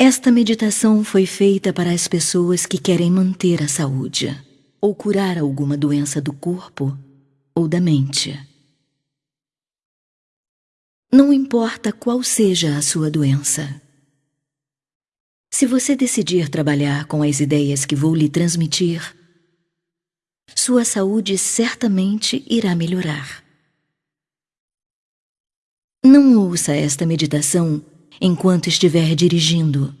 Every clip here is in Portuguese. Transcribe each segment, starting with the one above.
Esta meditação foi feita para as pessoas que querem manter a saúde ou curar alguma doença do corpo ou da mente. Não importa qual seja a sua doença. Se você decidir trabalhar com as ideias que vou lhe transmitir, sua saúde certamente irá melhorar. Não ouça esta meditação enquanto estiver dirigindo,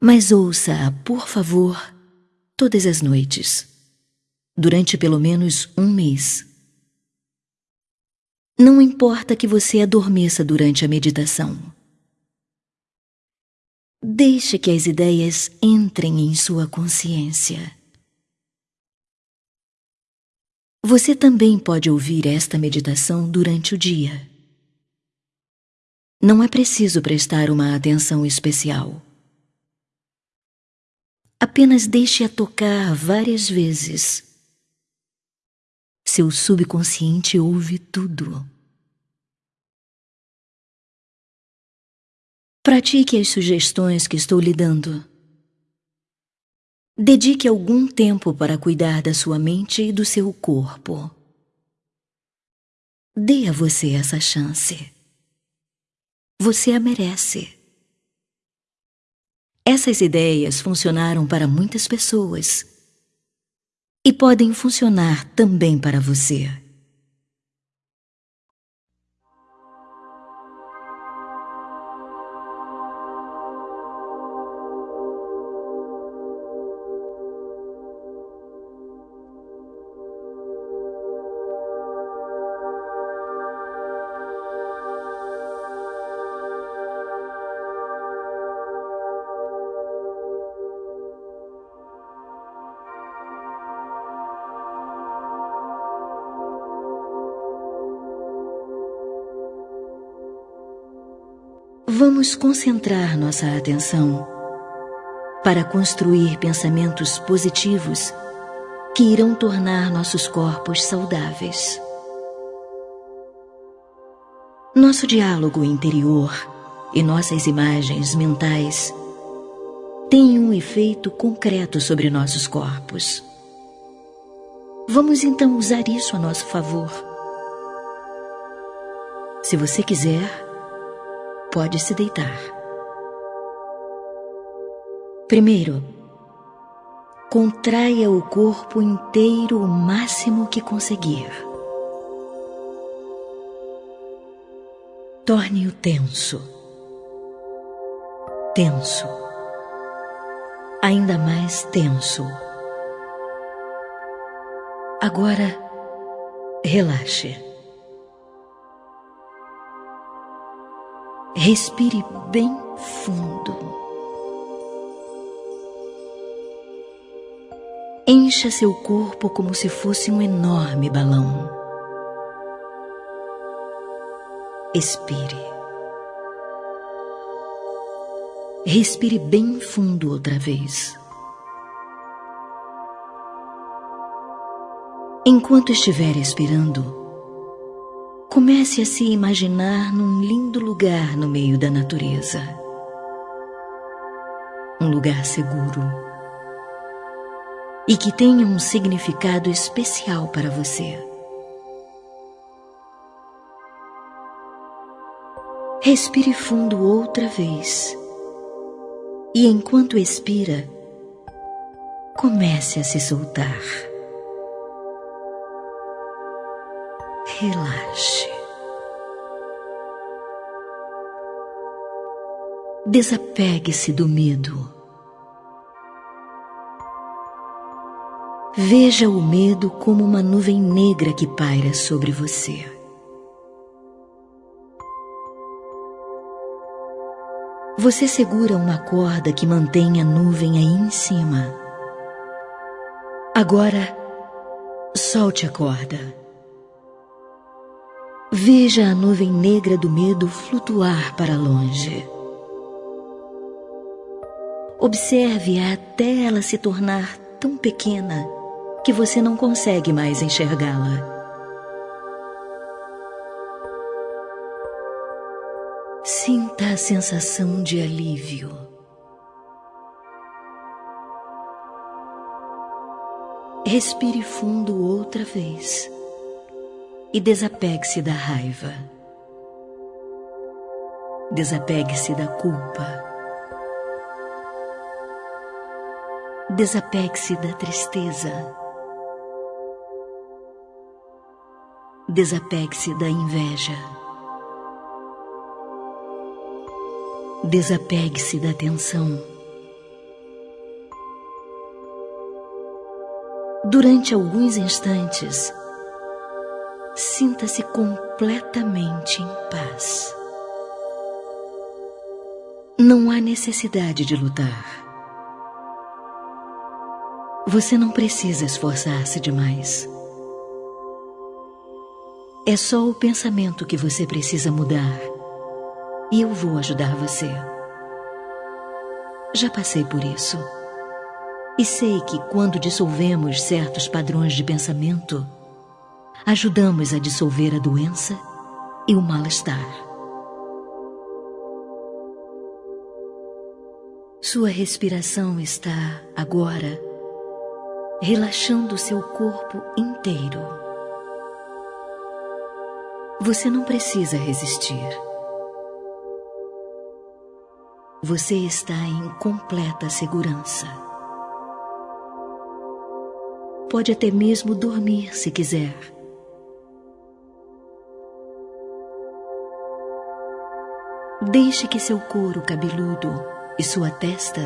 mas ouça-a, por favor, todas as noites, durante pelo menos um mês. Não importa que você adormeça durante a meditação. Deixe que as ideias entrem em sua consciência. Você também pode ouvir esta meditação durante o dia. Não é preciso prestar uma atenção especial. Apenas deixe-a tocar várias vezes. Seu subconsciente ouve tudo. Pratique as sugestões que estou lhe dando. Dedique algum tempo para cuidar da sua mente e do seu corpo. Dê a você essa chance. Você a merece. Essas ideias funcionaram para muitas pessoas e podem funcionar também para você. Vamos concentrar nossa atenção para construir pensamentos positivos que irão tornar nossos corpos saudáveis. Nosso diálogo interior e nossas imagens mentais têm um efeito concreto sobre nossos corpos. Vamos então usar isso a nosso favor. Se você quiser, pode se deitar. Primeiro, contraia o corpo inteiro o máximo que conseguir. Torne-o tenso. Tenso. Ainda mais tenso. Agora, relaxe. Respire bem fundo. Encha seu corpo como se fosse um enorme balão. Expire. Respire bem fundo outra vez. Enquanto estiver expirando, Comece a se imaginar num lindo lugar no meio da natureza. Um lugar seguro. E que tenha um significado especial para você. Respire fundo outra vez. E enquanto expira, comece a se soltar. Relaxe. Desapegue-se do medo. Veja o medo como uma nuvem negra que paira sobre você. Você segura uma corda que mantém a nuvem aí em cima. Agora, solte a corda. Veja a nuvem negra do medo flutuar para longe. Observe-a até ela se tornar tão pequena que você não consegue mais enxergá-la. Sinta a sensação de alívio. Respire fundo outra vez e desapegue-se da raiva. Desapegue-se da culpa. Desapegue-se da tristeza. Desapegue-se da inveja. Desapegue-se da tensão. Durante alguns instantes, sinta-se completamente em paz. Não há necessidade de lutar. Você não precisa esforçar-se demais. É só o pensamento que você precisa mudar. E eu vou ajudar você. Já passei por isso. E sei que quando dissolvemos certos padrões de pensamento, ajudamos a dissolver a doença e o mal-estar. Sua respiração está agora relaxando seu corpo inteiro. Você não precisa resistir. Você está em completa segurança. Pode até mesmo dormir se quiser. Deixe que seu couro cabeludo e sua testa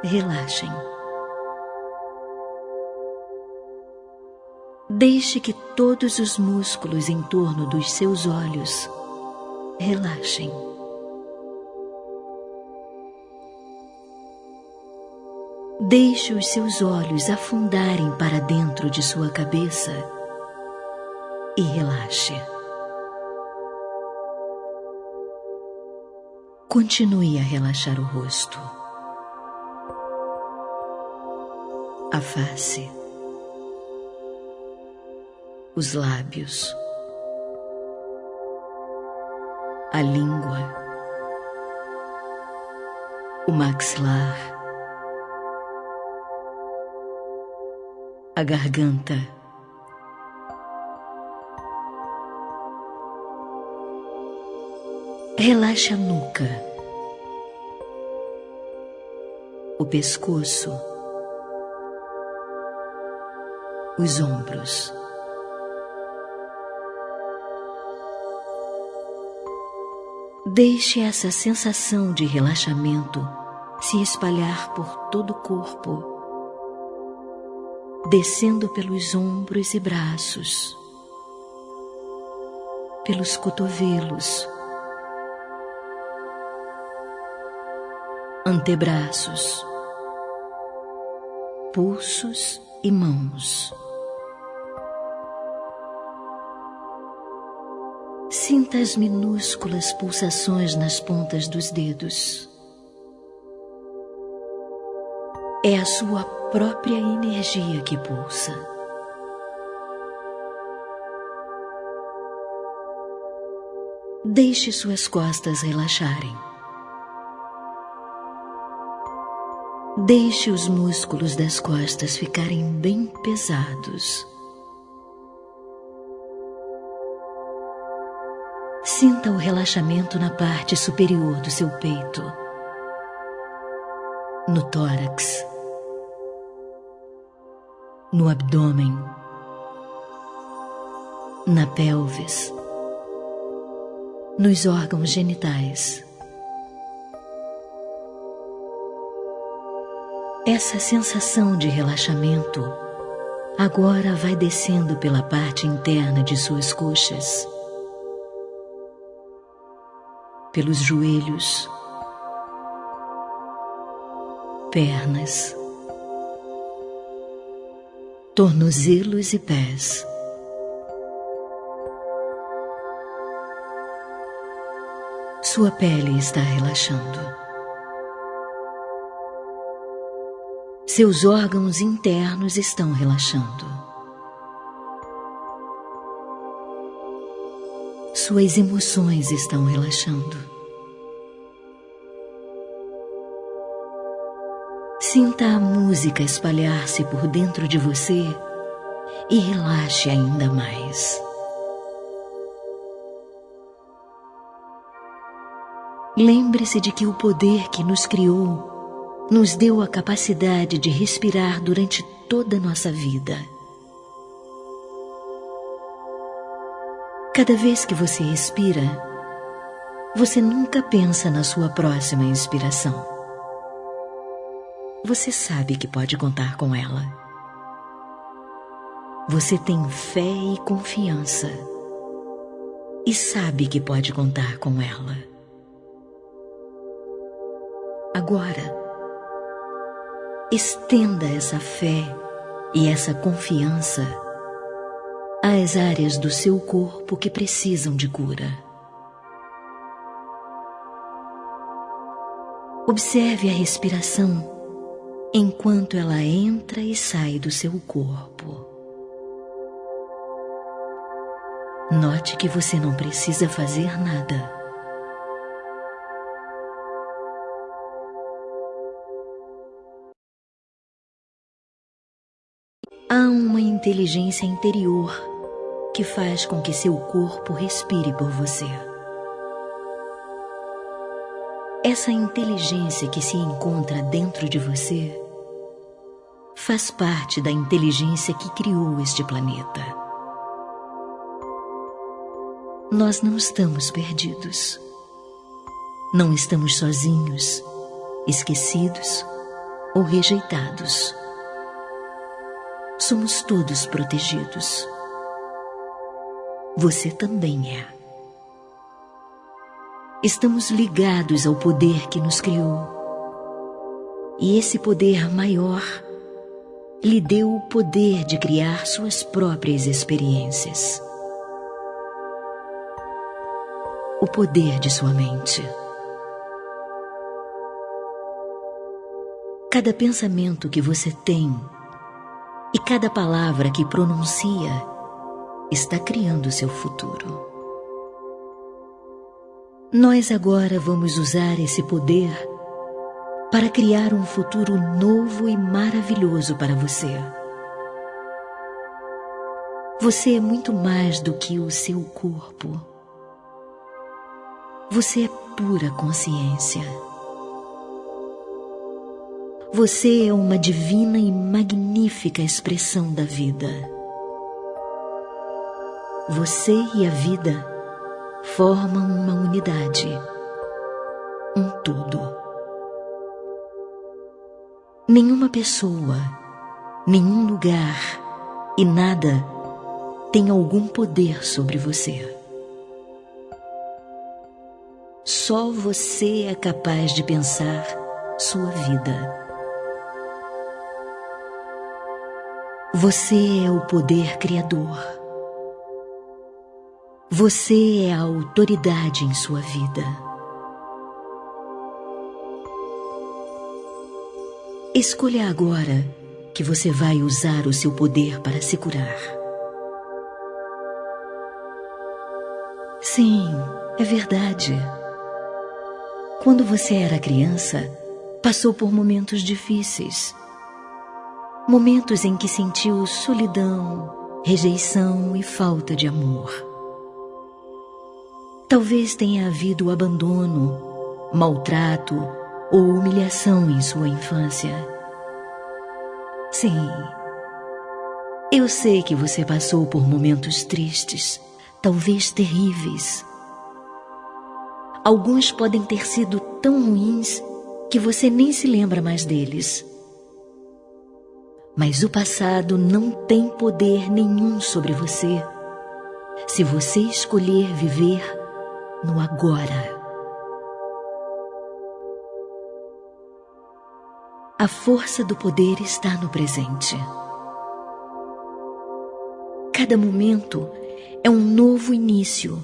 relaxem. Deixe que todos os músculos em torno dos seus olhos relaxem. Deixe os seus olhos afundarem para dentro de sua cabeça e relaxe. Continue a relaxar o rosto, a face. Os lábios, a língua, o maxilar, a garganta. Relaxe a nuca, o pescoço, os ombros. Deixe essa sensação de relaxamento se espalhar por todo o corpo, descendo pelos ombros e braços, pelos cotovelos, antebraços, pulsos e mãos. Sinta as minúsculas pulsações nas pontas dos dedos. É a sua própria energia que pulsa. Deixe suas costas relaxarem. Deixe os músculos das costas ficarem bem pesados. Sinta o relaxamento na parte superior do seu peito, no tórax, no abdômen, na pelvis, nos órgãos genitais. Essa sensação de relaxamento agora vai descendo pela parte interna de suas coxas pelos joelhos, pernas, tornozelos e pés. Sua pele está relaxando. seus órgãos internos estão relaxando. Suas emoções estão relaxando. Sinta a música espalhar-se por dentro de você e relaxe ainda mais. Lembre-se de que o poder que nos criou nos deu a capacidade de respirar durante toda a nossa vida. Cada vez que você respira, você nunca pensa na sua próxima inspiração. Você sabe que pode contar com ela. Você tem fé e confiança e sabe que pode contar com ela. Agora, estenda essa fé e essa confiança às áreas do seu corpo que precisam de cura. Observe a respiração enquanto ela entra e sai do seu corpo. Note que você não precisa fazer nada. Inteligência interior que faz com que seu corpo respire por você. Essa inteligência que se encontra dentro de você faz parte da inteligência que criou este planeta. Nós não estamos perdidos. Não estamos sozinhos, esquecidos ou rejeitados. Somos todos protegidos você também é. Estamos ligados ao poder que nos criou. E esse poder maior lhe deu o poder de criar suas próprias experiências. O poder de sua mente. Cada pensamento que você tem e cada palavra que pronuncia está criando seu futuro. Nós agora vamos usar esse poder para criar um futuro novo e maravilhoso para você. Você é muito mais do que o seu corpo. Você é pura consciência. Você é uma divina e magnífica expressão da vida. Você e a vida formam uma unidade, um todo. Nenhuma pessoa, nenhum lugar e nada tem algum poder sobre você. Só você é capaz de pensar sua vida. Você é o poder criador. Você é a autoridade em sua vida. Escolha agora que você vai usar o seu poder para se curar. Sim, é verdade. Quando você era criança, passou por momentos difíceis. Momentos em que sentiu solidão, rejeição e falta de amor. Talvez tenha havido abandono, maltrato ou humilhação em sua infância. Sim, eu sei que você passou por momentos tristes, talvez terríveis. Alguns podem ter sido tão ruins que você nem se lembra mais deles. Mas o passado não tem poder nenhum sobre você se você escolher viver no agora. A força do poder está no presente. Cada momento é um novo início,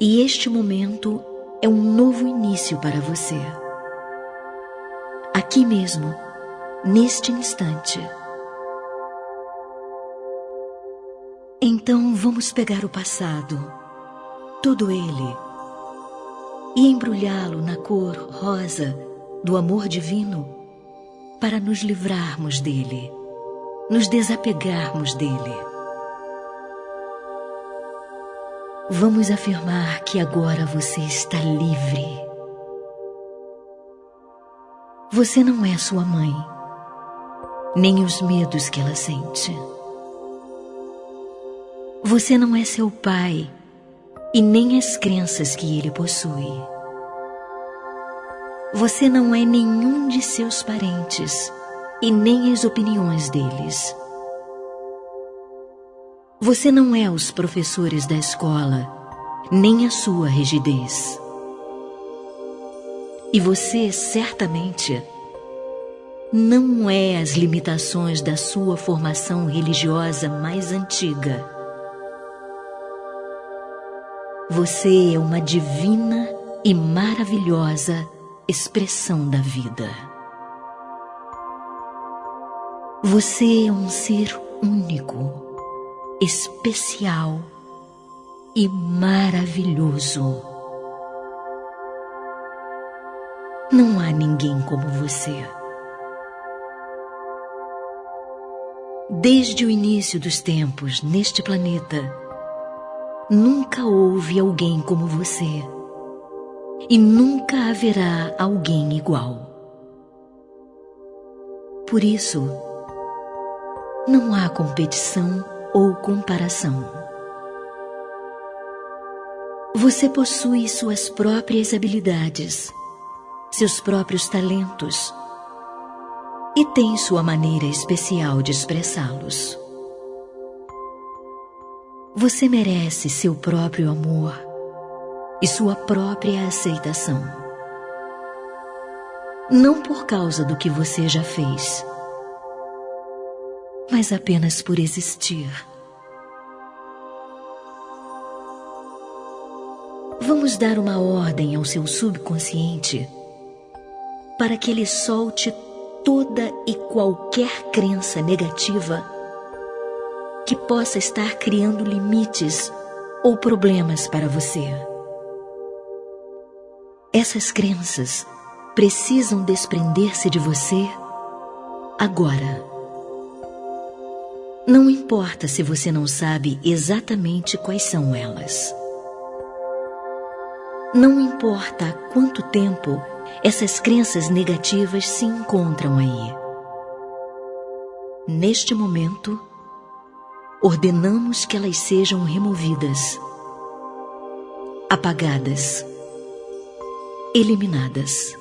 e este momento é um novo início para você. Aqui mesmo, neste instante. Então vamos pegar o passado todo ele, e embrulhá-lo na cor rosa do amor divino para nos livrarmos dele, nos desapegarmos dele. Vamos afirmar que agora você está livre. Você não é sua mãe, nem os medos que ela sente. Você não é seu pai e nem as crenças que ele possui. Você não é nenhum de seus parentes e nem as opiniões deles. Você não é os professores da escola, nem a sua rigidez. E você, certamente, não é as limitações da sua formação religiosa mais antiga. Você é uma divina e maravilhosa expressão da vida. Você é um ser único, especial e maravilhoso. Não há ninguém como você. Desde o início dos tempos neste planeta, nunca houve alguém como você e nunca haverá alguém igual. Por isso, não há competição ou comparação. Você possui suas próprias habilidades, seus próprios talentos e tem sua maneira especial de expressá-los. Você merece seu próprio amor e sua própria aceitação. Não por causa do que você já fez, mas apenas por existir. Vamos dar uma ordem ao seu subconsciente para que ele solte toda e qualquer crença negativa que possa estar criando limites ou problemas para você. Essas crenças precisam desprender-se de você agora. Não importa se você não sabe exatamente quais são elas. Não importa há quanto tempo essas crenças negativas se encontram aí. Neste momento, ordenamos que elas sejam removidas, apagadas eliminadas.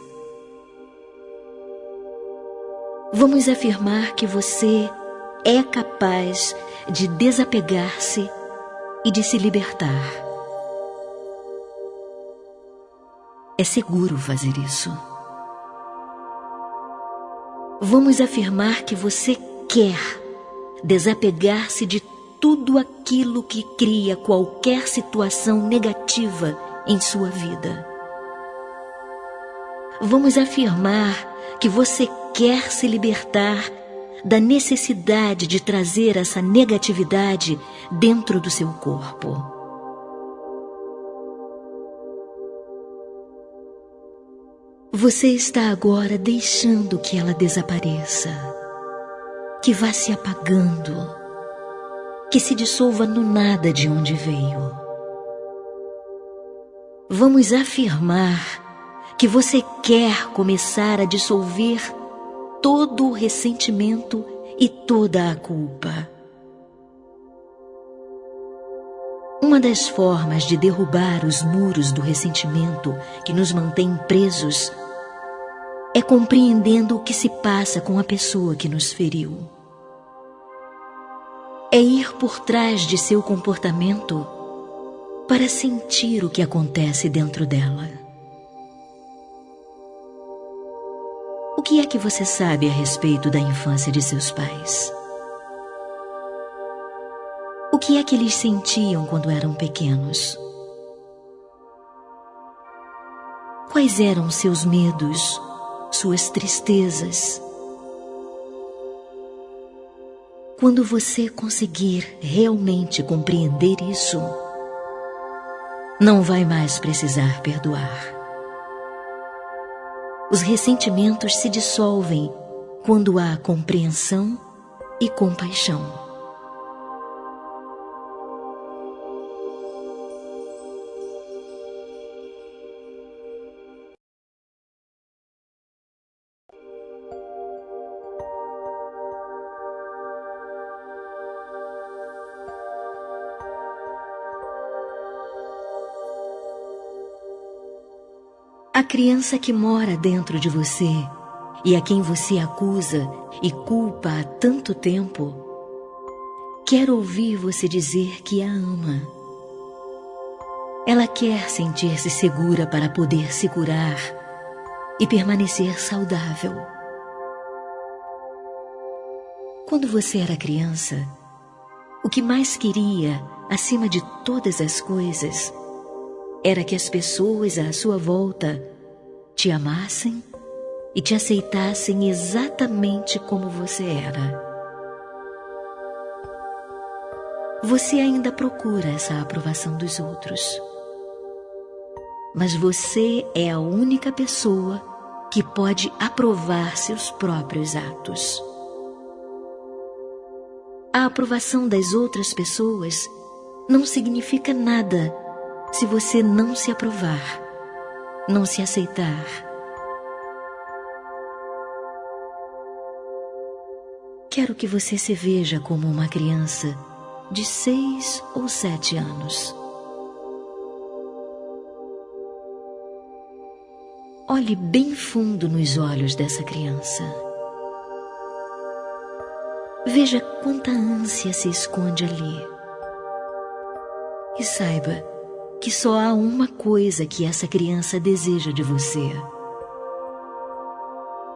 Vamos afirmar que você é capaz de desapegar-se e de se libertar. É seguro fazer isso. Vamos afirmar que você quer desapegar-se de tudo aquilo que cria qualquer situação negativa em sua vida vamos afirmar que você quer se libertar da necessidade de trazer essa negatividade dentro do seu corpo. Você está agora deixando que ela desapareça, que vá se apagando, que se dissolva no nada de onde veio. Vamos afirmar que você quer começar a dissolver todo o ressentimento e toda a culpa. Uma das formas de derrubar os muros do ressentimento que nos mantém presos é compreendendo o que se passa com a pessoa que nos feriu. É ir por trás de seu comportamento para sentir o que acontece dentro dela. O que é que você sabe a respeito da infância de seus pais? O que é que eles sentiam quando eram pequenos? Quais eram seus medos, suas tristezas? Quando você conseguir realmente compreender isso, não vai mais precisar perdoar os ressentimentos se dissolvem quando há compreensão e compaixão. A criança que mora dentro de você e a quem você acusa e culpa há tanto tempo, quer ouvir você dizer que a ama. Ela quer sentir-se segura para poder se curar e permanecer saudável. Quando você era criança, o que mais queria, acima de todas as coisas, era que as pessoas à sua volta te amassem e te aceitassem exatamente como você era. Você ainda procura essa aprovação dos outros. Mas você é a única pessoa que pode aprovar seus próprios atos. A aprovação das outras pessoas não significa nada se você não se aprovar, não se aceitar. Quero que você se veja como uma criança de seis ou sete anos. Olhe bem fundo nos olhos dessa criança. Veja quanta ânsia se esconde ali. E saiba que só há uma coisa que essa criança deseja de você: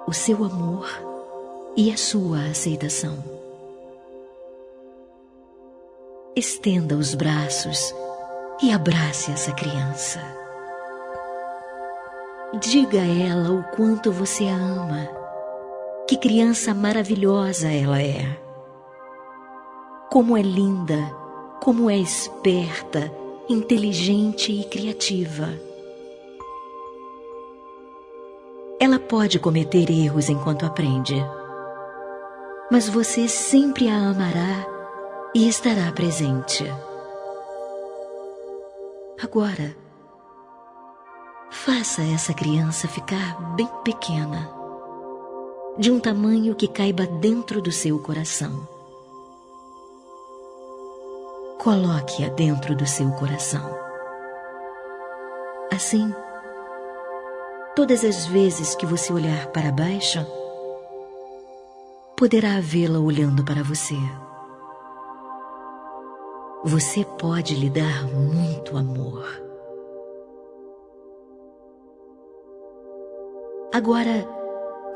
o seu amor e a sua aceitação. Estenda os braços e abrace essa criança. Diga a ela o quanto você a ama, que criança maravilhosa ela é. Como é linda, como é esperta inteligente e criativa. Ela pode cometer erros enquanto aprende, mas você sempre a amará e estará presente. Agora, faça essa criança ficar bem pequena, de um tamanho que caiba dentro do seu coração. Coloque-a dentro do seu coração. Assim, todas as vezes que você olhar para baixo, poderá vê-la olhando para você. Você pode lhe dar muito amor. Agora,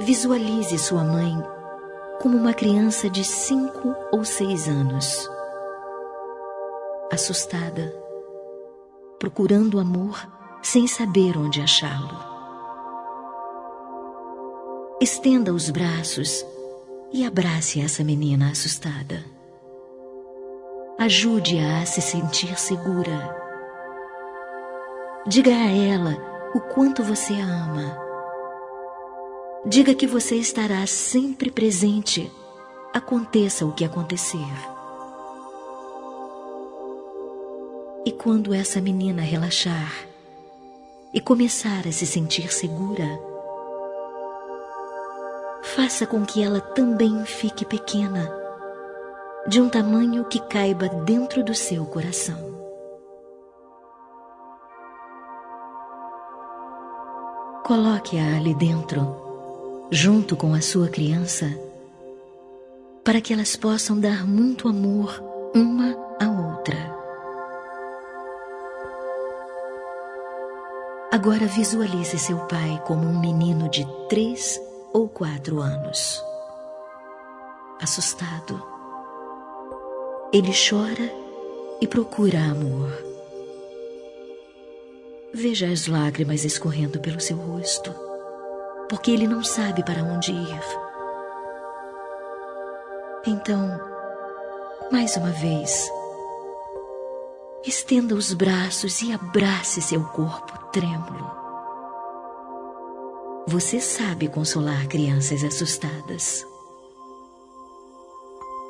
visualize sua mãe como uma criança de cinco ou seis anos assustada, procurando amor sem saber onde achá-lo. Estenda os braços e abrace essa menina assustada. Ajude-a a se sentir segura. Diga a ela o quanto você a ama. Diga que você estará sempre presente, aconteça o que acontecer. E quando essa menina relaxar e começar a se sentir segura, faça com que ela também fique pequena, de um tamanho que caiba dentro do seu coração. Coloque-a ali dentro, junto com a sua criança, para que elas possam dar muito amor uma à outra. Agora visualize seu pai como um menino de três ou quatro anos. Assustado, ele chora e procura amor. Veja as lágrimas escorrendo pelo seu rosto, porque ele não sabe para onde ir. Então, mais uma vez, Estenda os braços e abrace seu corpo trêmulo. Você sabe consolar crianças assustadas.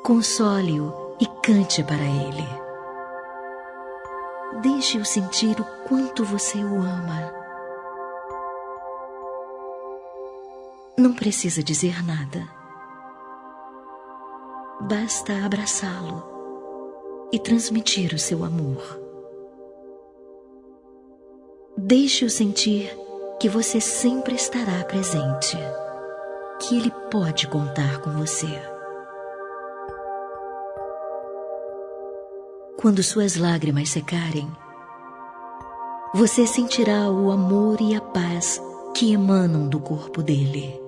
Console-o e cante para ele. Deixe-o sentir o quanto você o ama. Não precisa dizer nada. Basta abraçá-lo e transmitir o seu amor. Deixe-o sentir que você sempre estará presente, que ele pode contar com você. Quando suas lágrimas secarem, você sentirá o amor e a paz que emanam do corpo dele.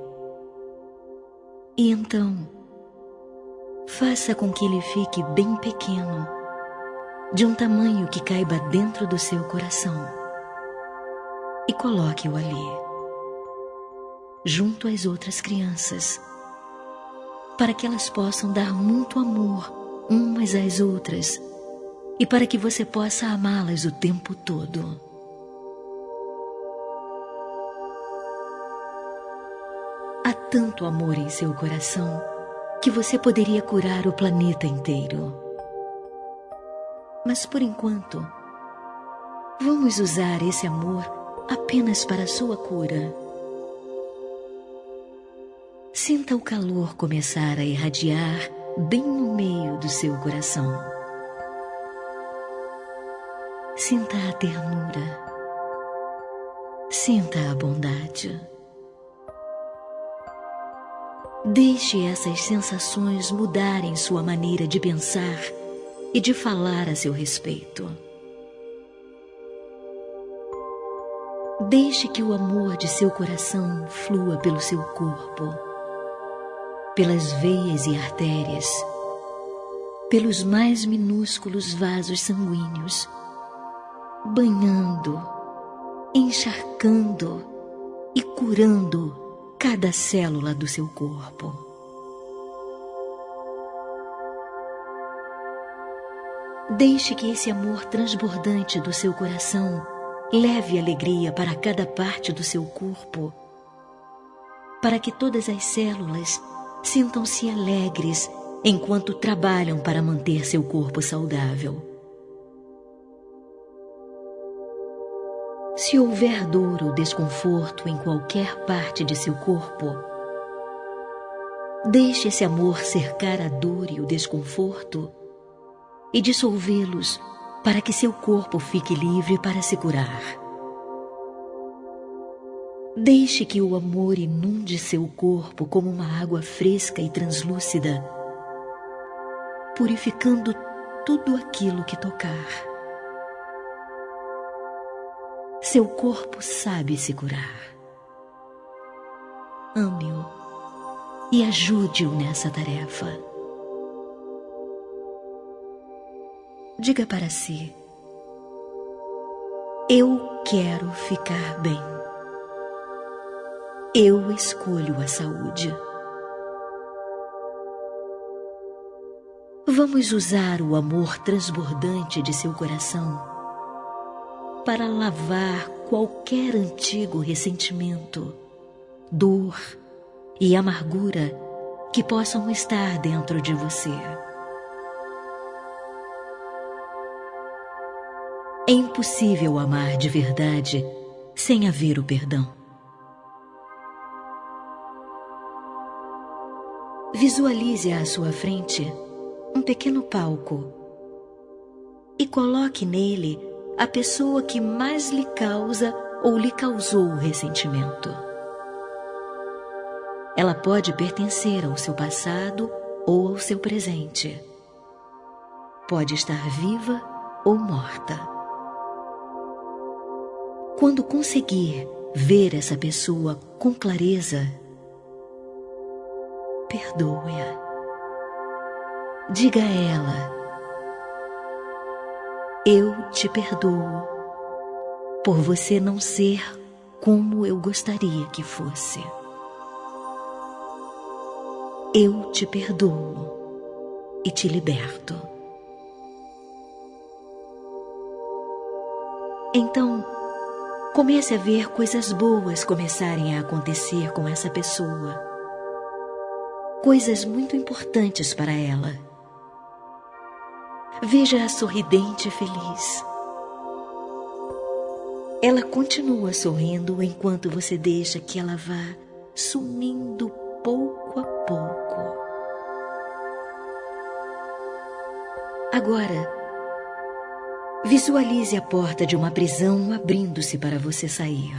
E então, faça com que ele fique bem pequeno, de um tamanho que caiba dentro do seu coração e coloque-o ali, junto às outras crianças, para que elas possam dar muito amor umas às outras e para que você possa amá-las o tempo todo. Há tanto amor em seu coração que você poderia curar o planeta inteiro. Mas por enquanto, vamos usar esse amor apenas para sua cura. Sinta o calor começar a irradiar bem no meio do seu coração. Sinta a ternura. Sinta a bondade. Deixe essas sensações mudarem sua maneira de pensar e de falar a seu respeito. Deixe que o amor de seu coração flua pelo seu corpo, pelas veias e artérias, pelos mais minúsculos vasos sanguíneos, banhando, encharcando e curando cada célula do seu corpo. Deixe que esse amor transbordante do seu coração Leve alegria para cada parte do seu corpo, para que todas as células sintam-se alegres enquanto trabalham para manter seu corpo saudável. Se houver dor ou desconforto em qualquer parte de seu corpo, deixe esse amor cercar a dor e o desconforto e dissolvê-los para que seu corpo fique livre para se curar. Deixe que o amor inunde seu corpo como uma água fresca e translúcida, purificando tudo aquilo que tocar. Seu corpo sabe se curar. Ame-o e ajude-o nessa tarefa. diga para si: Eu quero ficar bem. Eu escolho a saúde. Vamos usar o amor transbordante de seu coração para lavar qualquer antigo ressentimento, dor e amargura que possam estar dentro de você. É impossível amar de verdade sem haver o perdão. Visualize à sua frente um pequeno palco e coloque nele a pessoa que mais lhe causa ou lhe causou o ressentimento. Ela pode pertencer ao seu passado ou ao seu presente. Pode estar viva ou morta. Quando conseguir ver essa pessoa com clareza, perdoe-a. Diga a ela: Eu te perdoo por você não ser como eu gostaria que fosse. Eu te perdoo e te liberto. Então, Comece a ver coisas boas começarem a acontecer com essa pessoa. Coisas muito importantes para ela. Veja-a sorridente e feliz. Ela continua sorrindo enquanto você deixa que ela vá sumindo pouco a pouco. Agora, Visualize a porta de uma prisão abrindo-se para você sair.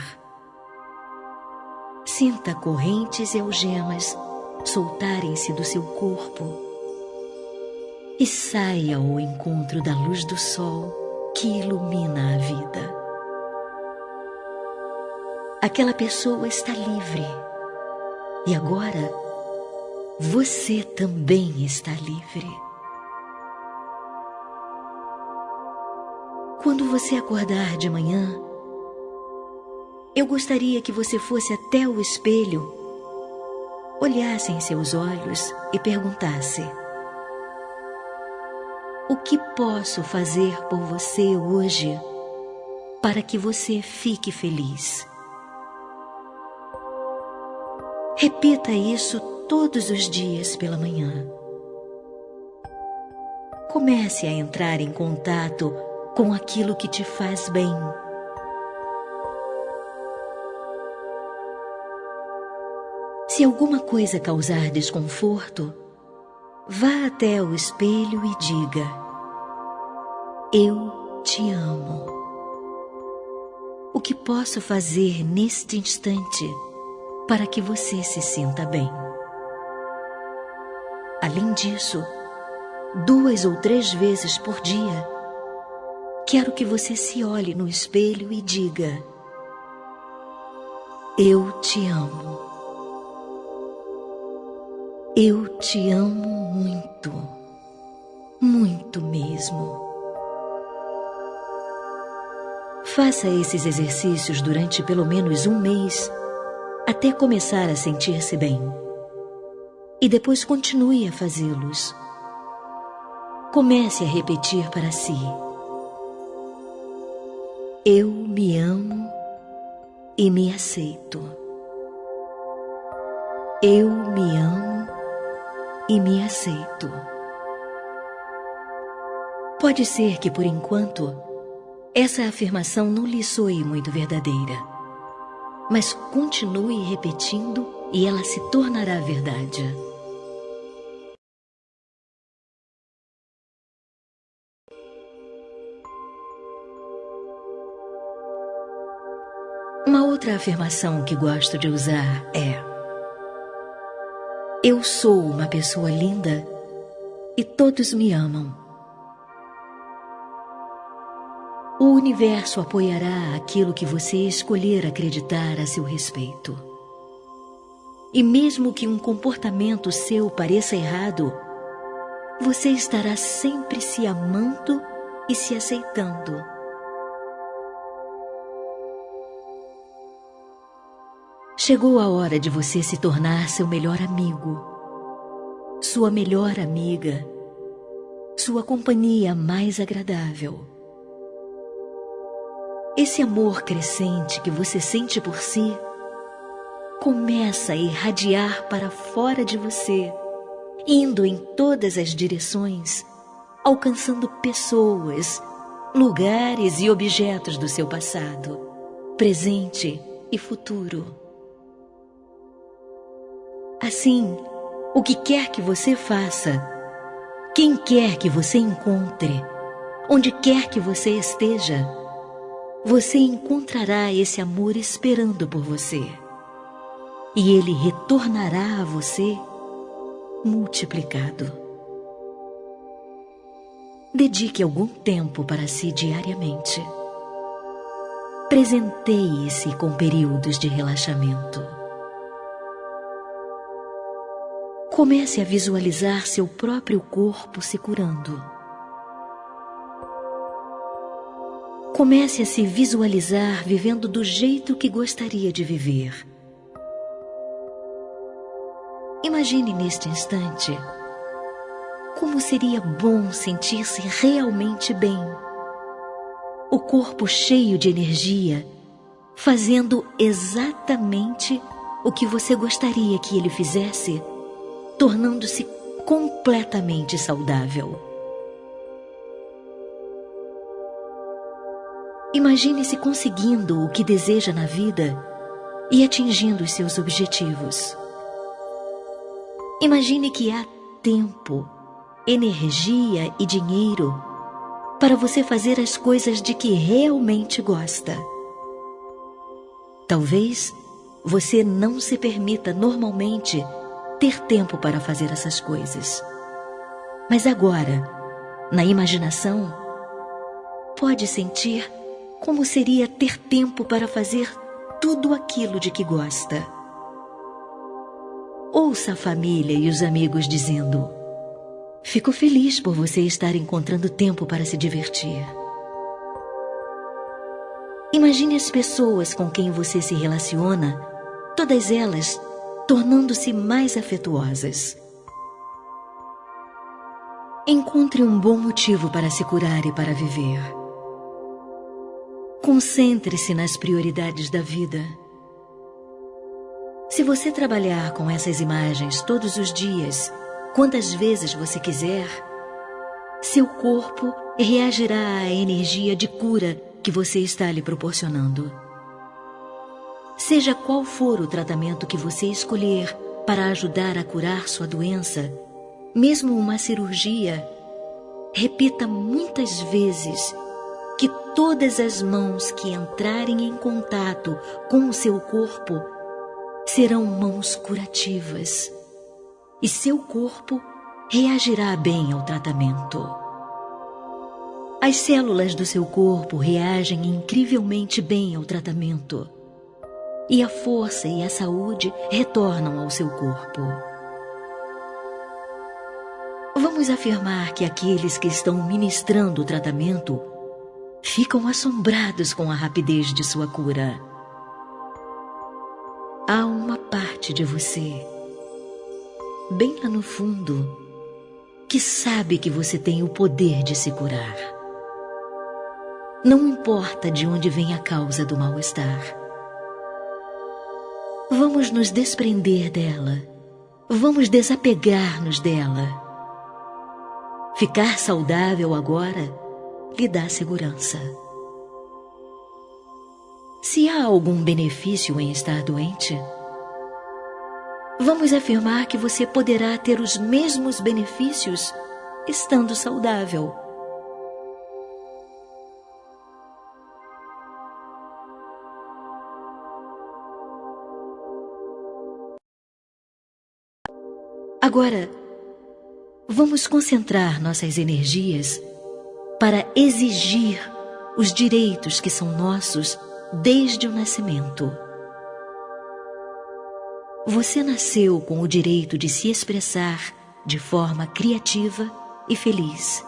Sinta correntes e algemas soltarem-se do seu corpo e saia ao encontro da luz do sol que ilumina a vida. Aquela pessoa está livre e agora você também está livre. Quando você acordar de manhã, eu gostaria que você fosse até o espelho, olhasse em seus olhos e perguntasse: O que posso fazer por você hoje para que você fique feliz? Repita isso todos os dias pela manhã. Comece a entrar em contato com aquilo que te faz bem. Se alguma coisa causar desconforto, vá até o espelho e diga: Eu te amo. O que posso fazer neste instante para que você se sinta bem? Além disso, duas ou três vezes por dia, Quero que você se olhe no espelho e diga: Eu te amo. Eu te amo muito, muito mesmo. Faça esses exercícios durante pelo menos um mês, até começar a sentir-se bem. E depois continue a fazê-los. Comece a repetir para si. Eu me amo e me aceito. Eu me amo e me aceito. Pode ser que por enquanto essa afirmação não lhe soe muito verdadeira, mas continue repetindo e ela se tornará verdade. outra afirmação que gosto de usar é: Eu sou uma pessoa linda e todos me amam. O universo apoiará aquilo que você escolher acreditar a seu respeito. E mesmo que um comportamento seu pareça errado, você estará sempre se amando e se aceitando. Chegou a hora de você se tornar seu melhor amigo, sua melhor amiga, sua companhia mais agradável. Esse amor crescente que você sente por si começa a irradiar para fora de você, indo em todas as direções, alcançando pessoas, lugares e objetos do seu passado, presente e futuro. Assim, o que quer que você faça, quem quer que você encontre, onde quer que você esteja, você encontrará esse amor esperando por você. E ele retornará a você multiplicado. Dedique algum tempo para si diariamente. Presenteie-se com períodos de relaxamento. Comece a visualizar seu próprio corpo se curando. Comece a se visualizar vivendo do jeito que gostaria de viver. Imagine neste instante como seria bom sentir-se realmente bem. O corpo cheio de energia fazendo exatamente o que você gostaria que ele fizesse, tornando-se completamente saudável. Imagine-se conseguindo o que deseja na vida e atingindo os seus objetivos. Imagine que há tempo, energia e dinheiro para você fazer as coisas de que realmente gosta. Talvez você não se permita normalmente ter tempo para fazer essas coisas. Mas agora, na imaginação, pode sentir como seria ter tempo para fazer tudo aquilo de que gosta. Ouça a família e os amigos dizendo: Fico feliz por você estar encontrando tempo para se divertir. Imagine as pessoas com quem você se relaciona, todas elas tornando-se mais afetuosas. Encontre um bom motivo para se curar e para viver. Concentre-se nas prioridades da vida. Se você trabalhar com essas imagens todos os dias, quantas vezes você quiser, seu corpo reagirá à energia de cura que você está lhe proporcionando. Seja qual for o tratamento que você escolher para ajudar a curar sua doença, mesmo uma cirurgia, repita muitas vezes que todas as mãos que entrarem em contato com o seu corpo serão mãos curativas e seu corpo reagirá bem ao tratamento. As células do seu corpo reagem incrivelmente bem ao tratamento e a força e a saúde retornam ao seu corpo. Vamos afirmar que aqueles que estão ministrando o tratamento ficam assombrados com a rapidez de sua cura há uma parte de você, bem lá no fundo, que sabe que você tem o poder de se curar. Não importa de onde vem a causa do mal-estar. Vamos nos desprender dela. Vamos desapegar-nos dela. Ficar saudável agora lhe dá segurança. Se há algum benefício em estar doente, vamos afirmar que você poderá ter os mesmos benefícios estando saudável. Agora, vamos concentrar nossas energias para exigir os direitos que são nossos desde o nascimento. Você nasceu com o direito de se expressar de forma criativa e feliz.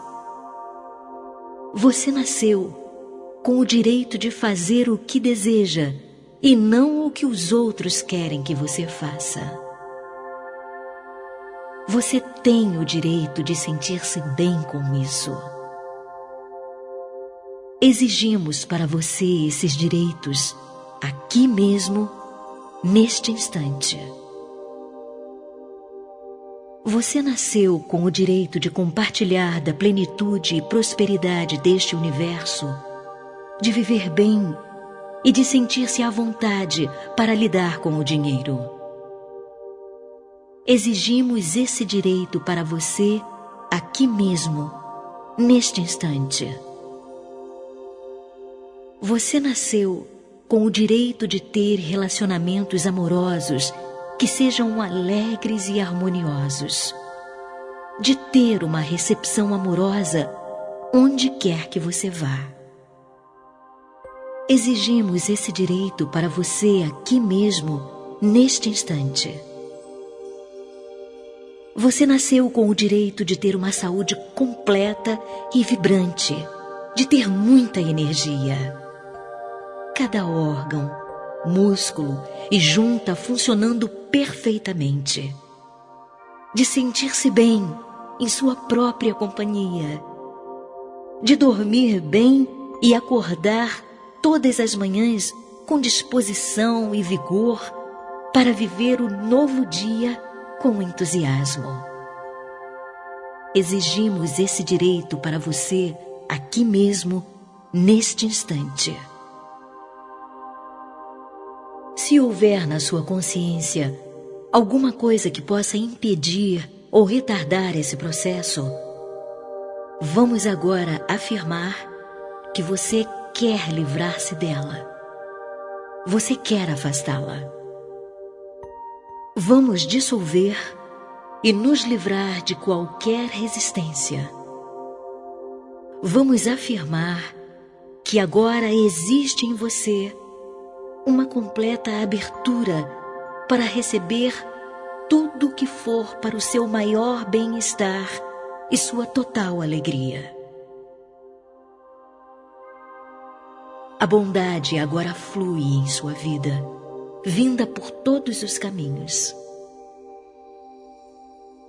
Você nasceu com o direito de fazer o que deseja e não o que os outros querem que você faça. Você tem o direito de sentir-se bem com isso. Exigimos para você esses direitos aqui mesmo, neste instante. Você nasceu com o direito de compartilhar da plenitude e prosperidade deste universo, de viver bem e de sentir-se à vontade para lidar com o dinheiro. Exigimos esse direito para você aqui mesmo, neste instante. Você nasceu com o direito de ter relacionamentos amorosos que sejam alegres e harmoniosos, de ter uma recepção amorosa onde quer que você vá. Exigimos esse direito para você aqui mesmo, neste instante. Você nasceu com o direito de ter uma saúde completa e vibrante, de ter muita energia cada órgão, músculo e junta funcionando perfeitamente. De sentir-se bem em sua própria companhia. De dormir bem e acordar todas as manhãs com disposição e vigor para viver o novo dia com entusiasmo. Exigimos esse direito para você aqui mesmo, neste instante. Se houver na sua consciência alguma coisa que possa impedir ou retardar esse processo, vamos agora afirmar que você quer livrar-se dela. Você quer afastá-la. Vamos dissolver e nos livrar de qualquer resistência. Vamos afirmar que agora existe em você uma completa abertura para receber tudo que for para o seu maior bem-estar e sua total alegria. A bondade agora flui em sua vida, vinda por todos os caminhos.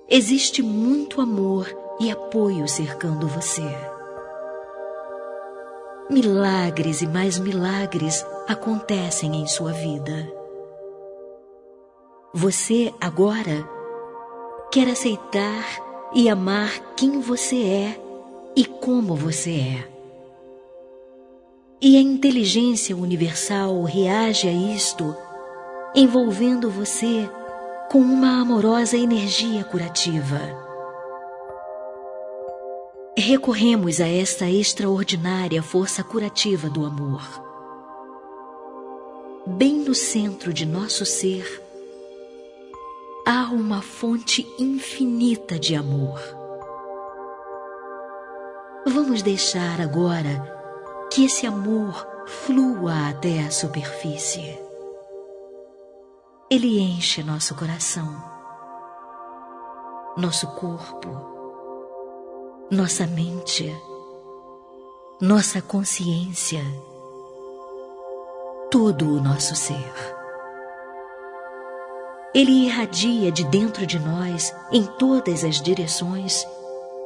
Existe muito amor e apoio cercando você. Milagres e mais milagres acontecem em sua vida. Você agora quer aceitar e amar quem você é e como você é. E a inteligência universal reage a isto, envolvendo você com uma amorosa energia curativa. Recorremos a esta extraordinária força curativa do amor bem no centro de nosso ser, há uma fonte infinita de amor. Vamos deixar agora que esse amor flua até a superfície. Ele enche nosso coração, nosso corpo, nossa mente, nossa consciência todo o nosso ser. Ele irradia de dentro de nós em todas as direções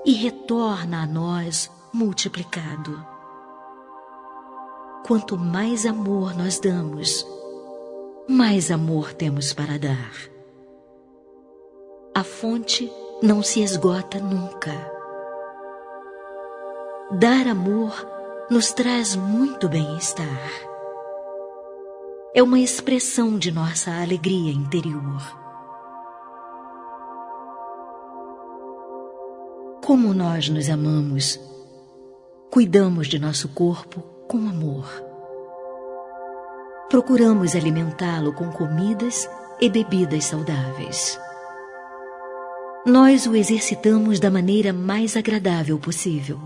e retorna a nós multiplicado. Quanto mais amor nós damos, mais amor temos para dar. A fonte não se esgota nunca. Dar amor nos traz muito bem-estar é uma expressão de nossa alegria interior. Como nós nos amamos, cuidamos de nosso corpo com amor. Procuramos alimentá-lo com comidas e bebidas saudáveis. Nós o exercitamos da maneira mais agradável possível.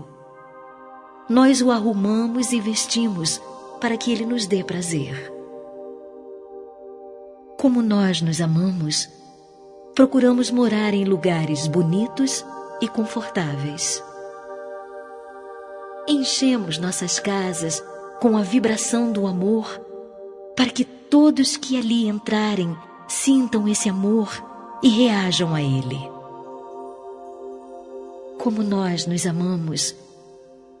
Nós o arrumamos e vestimos para que ele nos dê prazer como nós nos amamos, procuramos morar em lugares bonitos e confortáveis. Enchemos nossas casas com a vibração do amor para que todos que ali entrarem sintam esse amor e reajam a ele. Como nós nos amamos,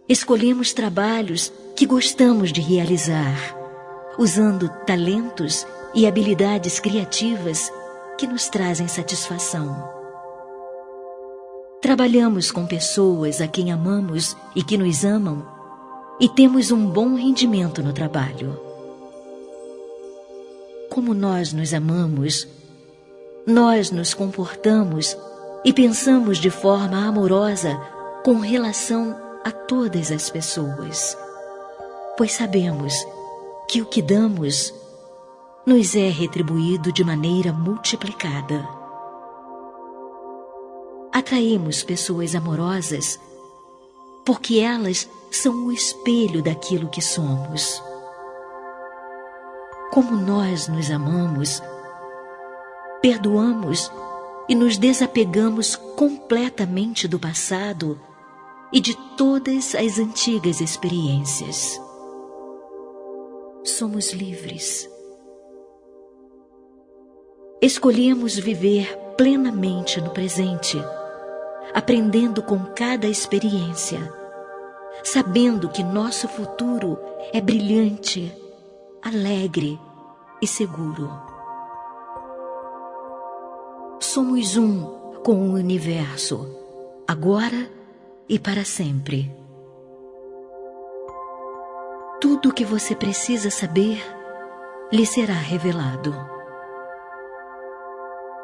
escolhemos trabalhos que gostamos de realizar, usando talentos e habilidades criativas que nos trazem satisfação. Trabalhamos com pessoas a quem amamos e que nos amam e temos um bom rendimento no trabalho. Como nós nos amamos, nós nos comportamos e pensamos de forma amorosa com relação a todas as pessoas, pois sabemos que o que damos nos é retribuído de maneira multiplicada. Atraímos pessoas amorosas porque elas são o espelho daquilo que somos. Como nós nos amamos, perdoamos e nos desapegamos completamente do passado e de todas as antigas experiências. Somos livres escolhemos viver plenamente no presente, aprendendo com cada experiência, sabendo que nosso futuro é brilhante, alegre e seguro. Somos um com o universo, agora e para sempre. Tudo o que você precisa saber lhe será revelado.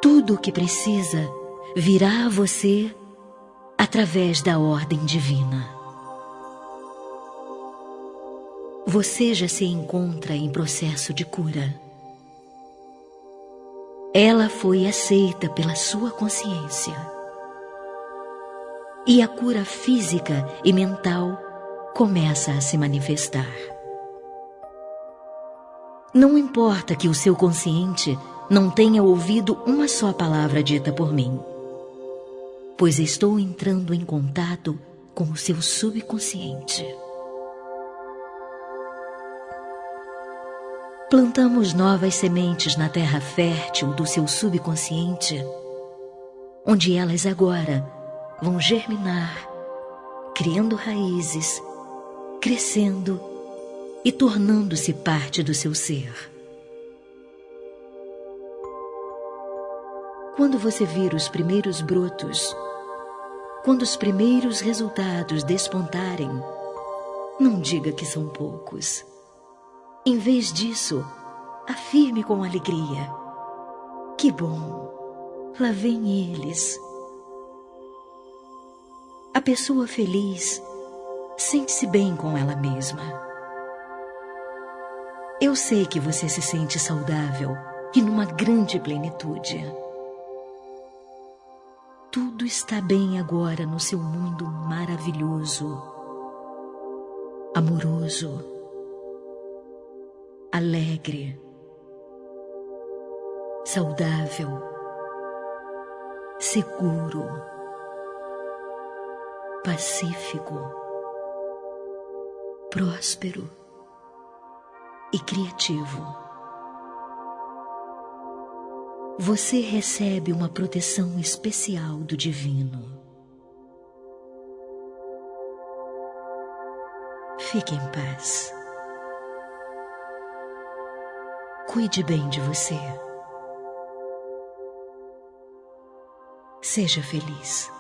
Tudo o que precisa virá a você através da ordem divina. Você já se encontra em processo de cura. Ela foi aceita pela sua consciência. E a cura física e mental começa a se manifestar. Não importa que o seu consciente não tenha ouvido uma só palavra dita por mim, pois estou entrando em contato com o seu subconsciente. Plantamos novas sementes na terra fértil do seu subconsciente, onde elas agora vão germinar, criando raízes, crescendo e tornando-se parte do seu ser. Quando você vir os primeiros brotos, quando os primeiros resultados despontarem, não diga que são poucos. Em vez disso, afirme com alegria: Que bom, lá vem eles. A pessoa feliz sente-se bem com ela mesma. Eu sei que você se sente saudável e numa grande plenitude. Tudo está bem agora no seu mundo maravilhoso, amoroso alegre, saudável, seguro, pacífico, próspero e criativo. Você recebe uma proteção especial do Divino. Fique em paz. Cuide bem de você. Seja feliz.